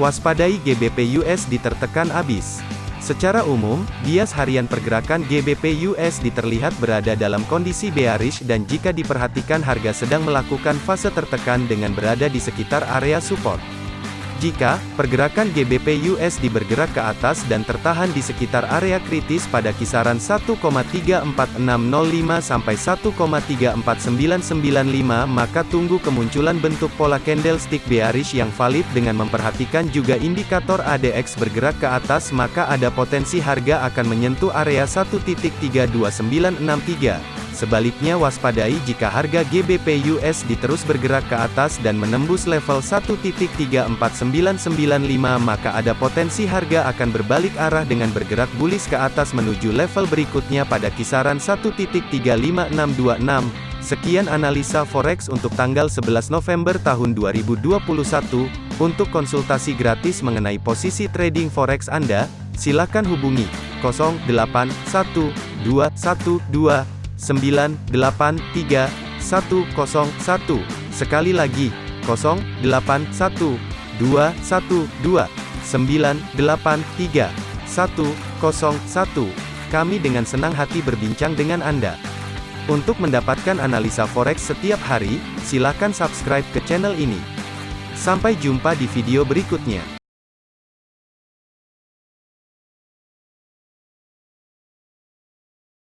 Waspadai GBP USD tertekan abis. Secara umum, bias harian pergerakan GBP USD terlihat berada dalam kondisi bearish dan jika diperhatikan harga sedang melakukan fase tertekan dengan berada di sekitar area support. Jika pergerakan GBP USD bergerak ke atas dan tertahan di sekitar area kritis pada kisaran 1,34605 sampai 1,34995 maka tunggu kemunculan bentuk pola candlestick bearish yang valid dengan memperhatikan juga indikator ADX bergerak ke atas maka ada potensi harga akan menyentuh area 1.32963. Sebaliknya waspadai jika harga GBP USD terus bergerak ke atas dan menembus level 1.34995 maka ada potensi harga akan berbalik arah dengan bergerak bullish ke atas menuju level berikutnya pada kisaran 1.35626. Sekian analisa forex untuk tanggal 11 November tahun 2021. Untuk konsultasi gratis mengenai posisi trading forex Anda, silakan hubungi 081212 983 101. Sekali lagi, 081 212 983 101. Kami dengan senang hati berbincang dengan Anda. Untuk mendapatkan analisa forex setiap hari, silakan subscribe ke channel ini. Sampai jumpa di video berikutnya.